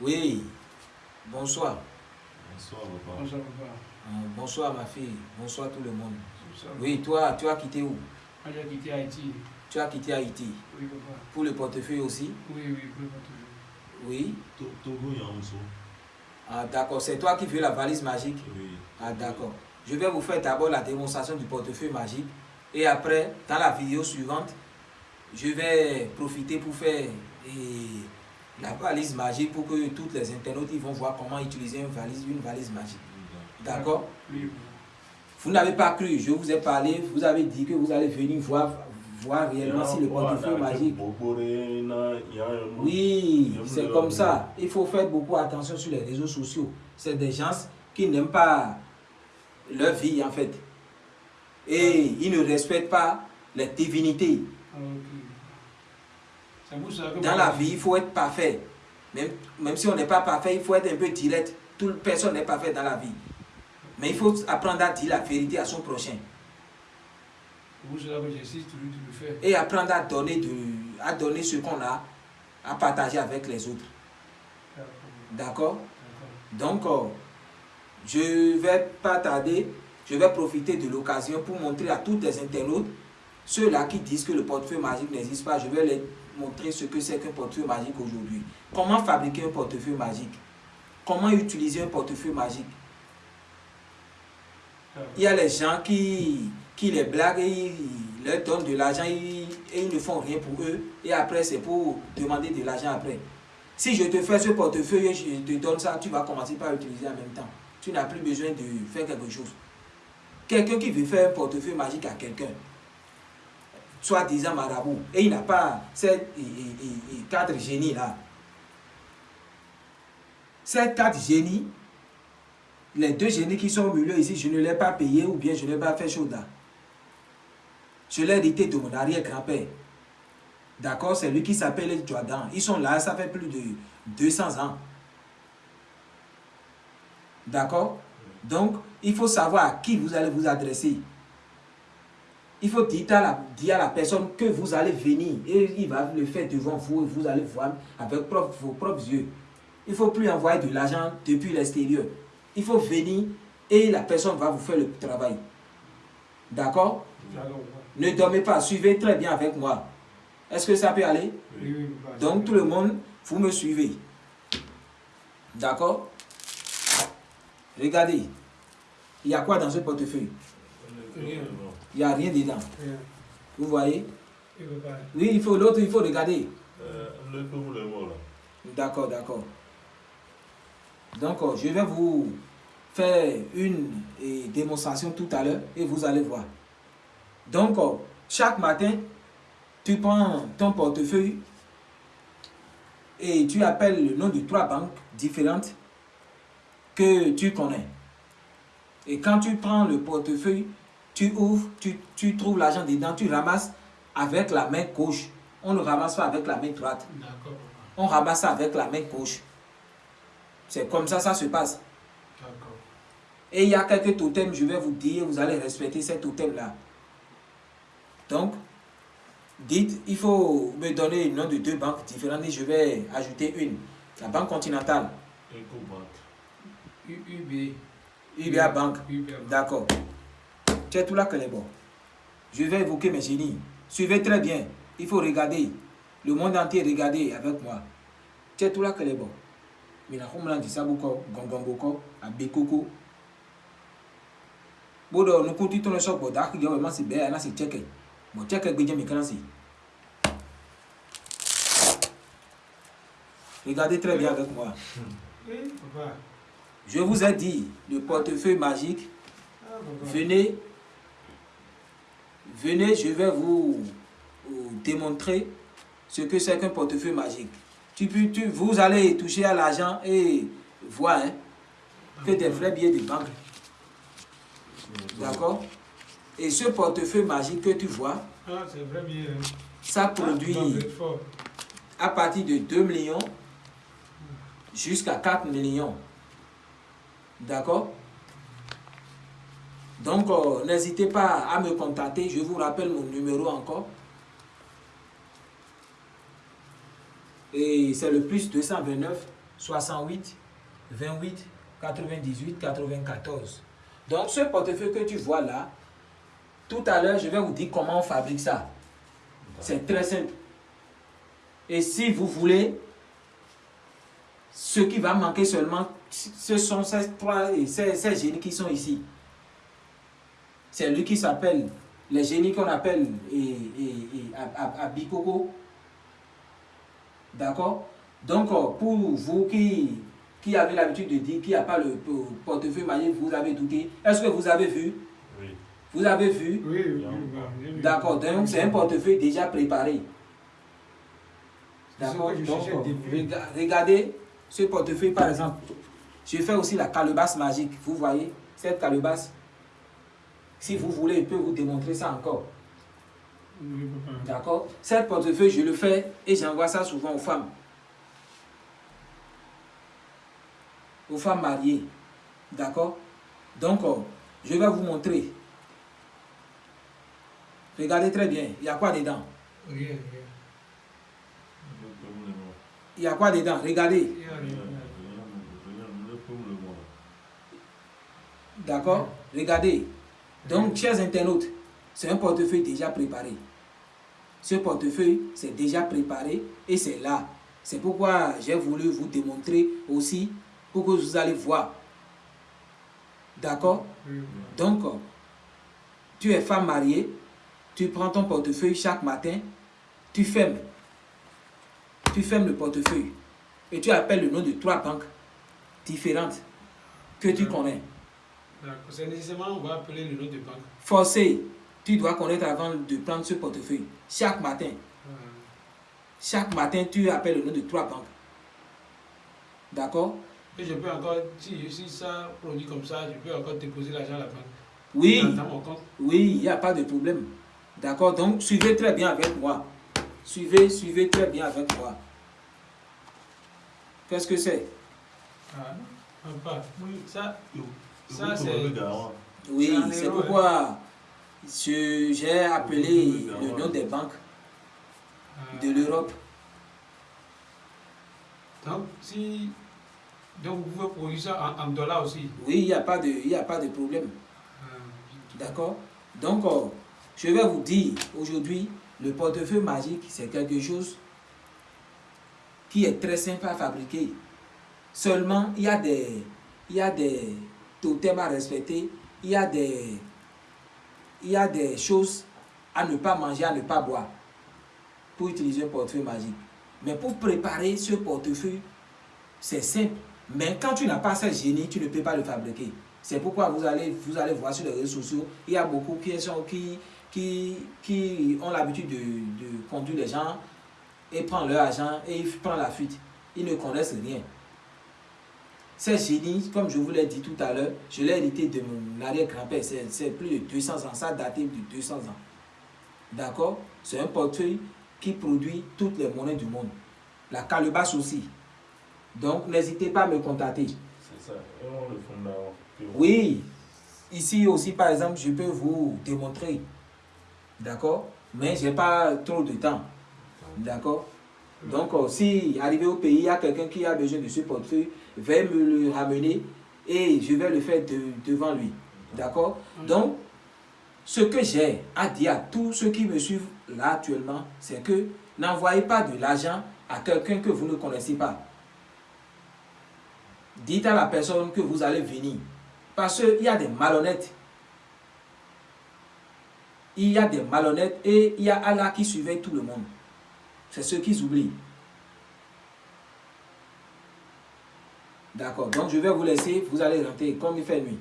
Oui. Bonsoir. Bonsoir, papa. Bonsoir, papa. Euh, bonsoir ma fille. Bonsoir tout le monde. Bonsoir. Oui, toi, tu as quitté où? Moi, j'ai quitté Haïti. Tu as quitté Haïti. Oui, papa. Pour le portefeuille aussi? Oui, oui, pour le portefeuille. Oui. To- Togo. Ah, d'accord. C'est toi qui veux la valise magique? Oui. Ah, d'accord. Je vais vous faire d'abord la démonstration du portefeuille magique. Et après, dans la vidéo suivante, je vais profiter pour faire eh, la valise magique pour que tous les internautes ils vont voir comment utiliser une valise, une valise magique. D'accord? Vous n'avez pas cru, je vous ai parlé, vous avez dit que vous allez venir voir, voir réellement si le portefeuille magique. Oui, c'est comme ça. Il faut faire beaucoup attention sur les réseaux sociaux. C'est des gens qui n'aiment pas leur vie en fait. Et ils ne respectent pas les divinités. Ah, ok. C'est pour ça que Dans la vie, il faut être parfait. Même, même si on n'est pas parfait, il faut être un peu direct. Personne n'est parfaite dans la vie. Mais il faut apprendre à dire la vérité à son prochain. Et apprendre à donner, de, à donner ce qu'on a, à partager avec les autres. D'accord. Donc, euh, je vais pas tarder, je vais profiter de l'occasion pour montrer à tous les internautes, ceux-là qui disent que le portefeuille magique n'existe pas, je vais les montrer ce que c'est qu'un portefeuille magique aujourd'hui. Comment fabriquer un portefeuille magique? Comment utiliser un portefeuille magique? Il y a les gens qui, qui les blaguent et ils leur donnent de l'argent et, et ils ne font rien pour eux. Et après, c'est pour demander de l'argent après. Si je te fais ce portefeuille et je te donne ça, tu vas commencer par l'utiliser en même temps. Tu n'as plus besoin de faire quelque chose. Quelqu'un qui veut faire un portefeuille magique à quelqu'un, soit disant marabout, et il n'a pas ces quatre génies là. Ces quatre génies, les deux génies qui sont au milieu ici, je ne les ai pas payés ou bien je ne les ai pas fait chaud là. Je l'ai hérité de mon arrière-grand-père. D'accord C'est lui qui s'appelle Jordan. Ils sont là, ça fait plus de 200 ans. D'accord? Donc, il faut savoir à qui vous allez vous adresser. Il faut dire à, la, dire à la personne que vous allez venir et il va le faire devant vous et vous allez voir avec propre- vos propres yeux. Il ne faut plus envoyer de l'argent depuis l'extérieur. Il faut venir et la personne va vous faire le travail. D'accord? Ne dormez pas, suivez très bien avec moi. Est-ce que ça peut aller? Oui. Donc tout le monde, vous me suivez. D'accord? Regardez. Il y a quoi dans ce portefeuille? Rien. Il n'y a rien dedans. Vous voyez? Oui, il faut l'autre, il faut regarder. Euh. D'accord, d'accord. Donc, euh, je vais vous faire une démonstration tout à l'heure et vous allez voir. Donc, euh, chaque matin, tu prends ton portefeuille et tu appelles le nom de trois banques différentes que tu connais. Et quand tu prends le portefeuille, tu ouvres, tu, tu trouves l'argent dedans, tu ramasses avec la main gauche. On ne ramasse pas avec la main droite on ramasse ça avec la main gauche. C'est comme ça, ça se passe. Et il y a quelques totems, je vais vous dire, vous allez respecter ces totems-là. Donc, dites, il faut me donner le nom de deux banques différentes et je vais ajouter une. La Banque Continentale, UB. UBA Bank. D'accord. Tu es tout là que les bons. Je vais évoquer mes génies. Suivez très bien. Il faut regarder. Le monde entier, regardez avec moi. Tu es tout là que les bons. Mais la homeland dit ça beaucoup. Gongongoko, Abekoko. Bodo, nous continuons le choc. Vraiment si bien, c'est checké. Bon, quand c'est. Regardez très bien avec moi. Je vous ai dit, le portefeuille magique, Ah. Venez, venez, je vais vous, vous démontrer ce que c'est qu'un portefeuille magique. Tu, tu- vous allez toucher à l'argent et voir hein, que des vrais billets de banque. D'accord? Et ce portefeuille magique que tu vois, Ah, c'est vrai bien. hein. ça Ah, produit fort. à partir de 2 millions jusqu'à 4 millions. D'accord? Donc, euh, n'hésitez pas à me contacter. Je vous rappelle mon numéro encore. Et c'est le plus 229 68 28 98 94. Donc ce portefeuille que tu vois là, tout à l'heure, je vais vous dire comment on fabrique ça. C'est très simple. Et si vous voulez, ce qui va manquer seulement, ce sont ces trois ces, ces génies qui sont ici. C'est lui qui s'appelle, les génies qu'on appelle et, et, et, Abikoko. D'accord? Donc, pour vous qui, qui avez l'habitude de dire qu'il n'y a pas le portefeuille magique, vous avez douté. Est-ce que vous avez vu? Oui. Vous avez vu? Oui, oui, oui. D'accord, donc c'est un portefeuille déjà préparé. D'accord Donc, regardez ce portefeuille par exemple. Je fais aussi la calebasse magique. Vous voyez cette calebasse Si vous voulez, je peux vous démontrer ça encore. Oui. D'accord? Cette portefeuille, je le fais et j'envoie ça souvent aux femmes. Aux femmes mariées. D'accord? Donc, euh, je vais vous montrer. Regardez très bien. Il y a quoi dedans? Il y a quoi dedans? Regardez. Il. D'accord? Regardez. Donc, chers internautes, c'est un portefeuille déjà préparé. Ce portefeuille, c'est déjà préparé et c'est là. C'est pourquoi j'ai voulu vous démontrer aussi pour que vous allez voir. D'accord? Oui. Donc, tu es femme mariée, tu prends ton portefeuille chaque matin, tu fermes. Tu fermes le portefeuille et tu appelles le nom de trois banques différentes que tu connais. C'est nécessairement, on va appeler le nom de banque. Forcé, tu dois connaître avant de prendre ce portefeuille. Chaque matin, chaque matin, tu appelles le nom de trois banques. D'accord? Et je peux encore, si, si ça produit comme ça, je peux encore déposer l'argent à la banque. Oui, Dans, dans mon compte. oui, il n'y a pas de problème. D'accord? Donc, suivez très bien avec moi. Suivez, suivez très bien avec moi. Qu'est-ce que c'est? Ah, pas. Oui, ça, Ça, Ça, c'est. c'est- Oui, C'est pourquoi j'ai appelé le nom des banques euh, de l'Europe. Donc, si. Donc, vous pouvez produire ça en, en dollars aussi. Oui, il n'y a, pas de- il y a pas de problème. Euh, D'accord? Donc, euh, je vais vous dire aujourd'hui, le portefeuille magique, c'est quelque chose qui est très simple à fabriquer. Seulement, il y a des, il y a des totems à respecter, il y a des, il y a des choses à ne pas manger, à ne pas boire pour utiliser un portefeuille magique. Mais pour préparer ce portefeuille, c'est simple. Mais quand tu n'as pas ce génie, tu ne peux pas le fabriquer. C'est pourquoi vous allez, vous allez voir sur les réseaux sociaux, il y a beaucoup qui, sont, qui, qui, qui ont l'habitude de, de conduire les gens et prendre leur argent et ils prennent la fuite. Ils ne connaissent rien. Ces génies, comme je vous l'ai dit tout à l'heure, je l'ai hérité de mon arrière-grand-père. C'est c'est plus de 200 ans. Ça date de 200 ans. D'accord? C'est un portefeuille qui produit toutes les monnaies du monde. La calebasse aussi. Donc, n'hésitez pas à me contacter. C'est ça. Et on le. Oui, ici aussi, par exemple, je peux vous démontrer. D'accord? Mais je n'ai pas trop de temps. D'accord? Donc, euh, si arrivé au pays, il y a quelqu'un qui a besoin de ce portefeuille, veuillez me le ramener et je vais le faire de- devant lui. D'accord? Donc, ce que j'ai à dire à tous ceux qui me suivent là actuellement, c'est que n'envoyez pas de l'argent à quelqu'un que vous ne connaissez pas. Dites à la personne que vous allez venir. Parce qu'il y a des malhonnêtes. Il y a des malhonnêtes et il y a Allah qui surveille tout le monde. C'est ce qu'ils oublient. D'accord. Donc je vais vous laisser. Vous allez rentrer comme il fait nuit.